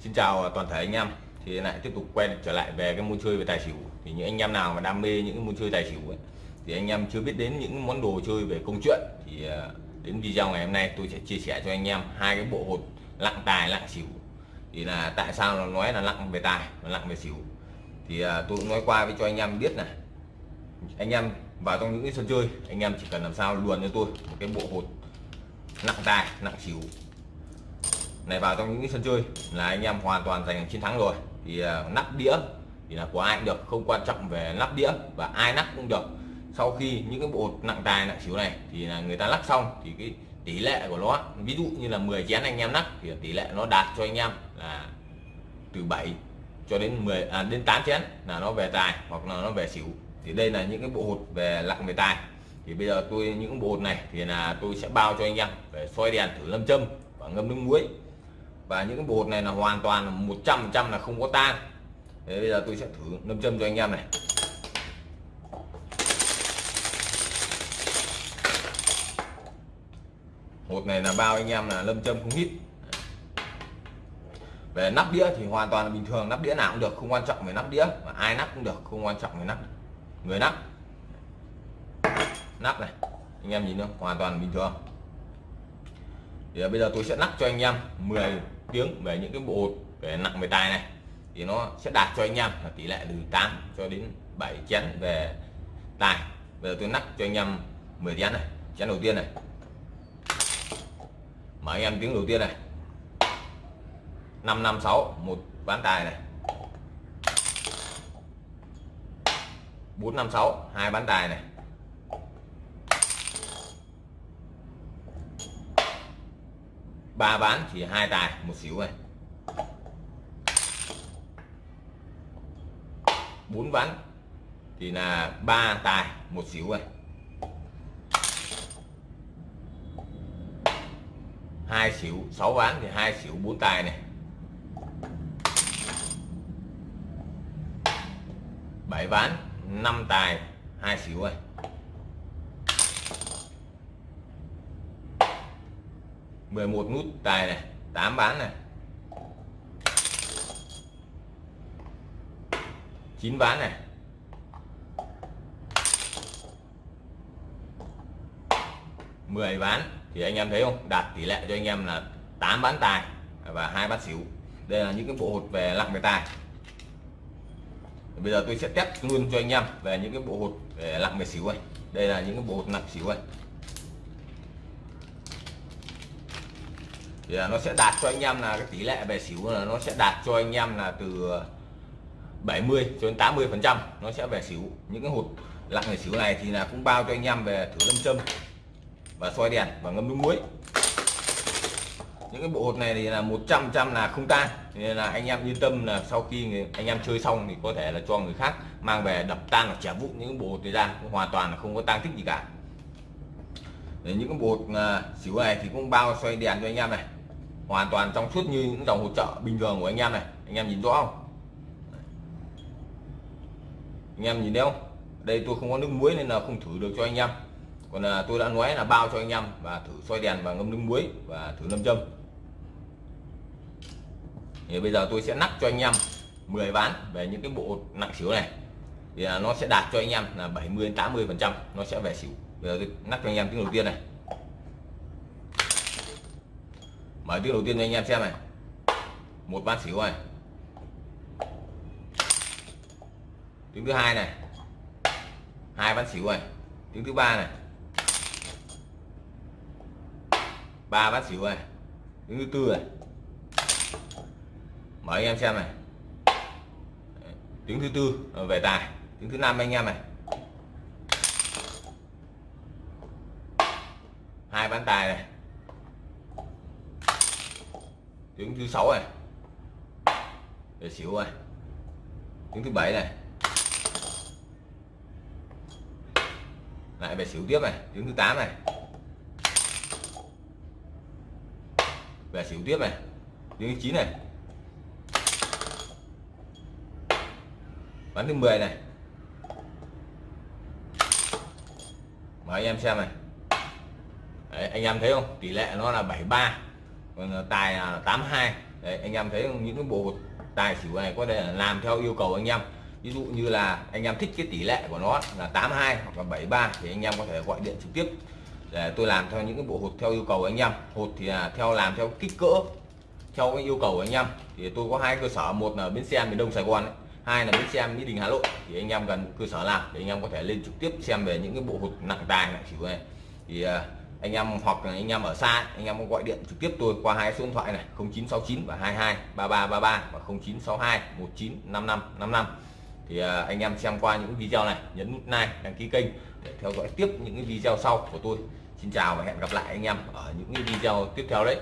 Xin chào toàn thể anh em. Thì lại tiếp tục quay trở lại về cái môn chơi về tài xỉu. Thì những anh em nào mà đam mê những môn chơi tài xỉu ấy, thì anh em chưa biết đến những món đồ chơi về công chuyện, thì ờ, đến video ngày hôm nay tôi sẽ chia sẻ cho anh em hai cái bộ hột lặng tài, lặng xỉu. Thì là tại sao nó nói là lặng về tài và lặng về xỉu? Thì ờ, tôi cũng nói qua với cho anh em biết này. Anh em vào trong những cái sân chơi, anh em chỉ cần làm sao luồn cho tôi một cái bộ hột nặng tài nặng xỉu này vào trong những cái sân chơi là anh em hoàn toàn giành chiến thắng rồi. Thì uh, nắp đĩa thì là của ai cũng được không quan trọng về nắp đĩa và ai nắp cũng được. Sau khi những cái bộ nặng tài nặng xíu này thì là người ta lắc xong thì cái tỷ lệ của nó ví dụ như là 10 chén anh em nắp thì tỷ lệ nó đạt cho anh em là từ 7 cho đến 10 à, đến 8 chén là nó về tài hoặc là nó về xỉu. Thì đây là những cái bộ hột về lặng về tài. Thì bây giờ tôi những bộ hột này thì là tôi sẽ bao cho anh em về soi đèn thử lâm châm và ngâm nước muối và những cái bột này là hoàn toàn 100% là không có tan Thế bây giờ tôi sẽ thử nâm châm cho anh em này. Hột này là bao anh em là lâm châm không hít. Về nắp đĩa thì hoàn toàn là bình thường, nắp đĩa nào cũng được, không quan trọng về nắp đĩa. Mà ai nắp cũng được, không quan trọng về nắp. Người nắp. Nắp này, anh em nhìn không? Hoàn toàn bình thường. Thì bây giờ tôi sẽ nắp cho anh em 10 tiếng về những cái bộ về nặng về tài này, thì nó sẽ đạt cho anh em là tỷ lệ từ 8 cho đến 7 chén về tài. Bây giờ tôi nắp cho anh em 10 chén này, chén đầu tiên này. Mở anh em tiếng đầu tiên này. 556 một ván tài này. 456 hai bán tài này. Ba bán chỉ hai tài, một xíu này. Bốn ván thì là ba tài, một xíu này. Hai xỉu sáu ván thì hai xỉu bốn tài này. Bảy ván năm tài, hai xỉu này. 11 nút tài này 8 bán này. 9 ván này. Mười ván thì anh em thấy không? Đạt tỷ lệ cho anh em là 8 bán tài và hai bán xỉu. Đây là những cái bộ hột về lặng về tài. Bây giờ tôi sẽ test luôn cho anh em về những cái bộ hột về lặng về xỉu này đây là những cái bộ hột nặng xỉu này thì nó sẽ đạt cho anh em là cái tỷ lệ về xỉu là nó sẽ đạt cho anh em là từ 70 cho đến 80 phần trăm nó sẽ về xỉu. Những cái hột lặng về xỉu này thì là cũng bao cho anh em về thử lâm châm và soi đèn và ngâm nước muối. Những cái bộ hột này thì là 100 trăm là không tan. Nên là anh em yên tâm là sau khi anh em chơi xong thì có thể là cho người khác mang về đập tan hoặc trả vụ những bộ hột này ra. Hoàn toàn là không có tang tích gì cả. Để những cái bộ à, xỉu này thì cũng bao xoay đèn cho anh em này hoàn toàn trong suốt như những dòng hỗ trợ bình thường của anh em này. Anh em nhìn rõ không? Anh em nhìn thấy không? Đây tôi không có nước muối nên là không thử được cho anh em. Còn là tôi đã nói là bao cho anh em và thử soi đèn và ngâm nước muối và thử lâm châm. Thì bây giờ tôi sẽ nắp cho anh em 10 ván về những cái bộ nặng xỉu này. Thì à, nó sẽ đạt cho anh em là 70 80 phần trăm. Nó sẽ về xỉu. Bây giờ tôi nắp cho anh em tiếng đầu tiên này. Mở tiếng đầu tiên cho anh em xem này. Một bát xỉu này. Tiếng thứ hai này. Hai bát xỉu này. Tiếng thứ ba này. Ba bát xỉu này. Tiếng thứ tư này. Mở anh em xem này. Tiếng thứ tư ờ, về tài. Tiếng thứ năm anh em này. Hai bán tài này tiếng thứ sáu này. Để xỉu này tiếng thứ bảy này. Lại về xỉu tiếp này. Tiếng thứ 8 này. Về xỉu tiếp này. Tiếng thứ 9 này. Bắn thứ 10 này. Mời anh em xem này. Đấy, anh em thấy không? Tỷ lệ nó là 73 còn à, tài là 82 đấy, anh em thấy những cái bộ hột tài xỉu này có thể là làm theo yêu cầu anh em. Ví dụ như là anh em thích cái tỷ lệ của nó là 82 hoặc là 73 thì anh em có thể gọi điện trực tiếp để tôi làm theo những cái bộ hột theo yêu cầu anh em. Hột thì là theo làm theo kích cỡ theo cái yêu cầu anh em. Thì tôi có hai cơ sở một là bến xe miền đông sài gòn ấy. hai là bến xe mỹ đình hà nội. Thì anh em gần cơ sở nào để anh em có thể lên trực tiếp xem về những cái bộ hột nặng tài nặng xỉu này. Thì à, anh em hoặc là anh em ở xa, anh em có gọi điện trực tiếp tôi qua hai số điện thoại này 0969 và 22 3333 và 0962 195555 thì à, anh em xem qua những video này, nhấn nút like, đăng ký kênh để theo dõi tiếp những cái video sau của tôi. Xin chào và hẹn gặp lại anh em ở những video tiếp theo đấy.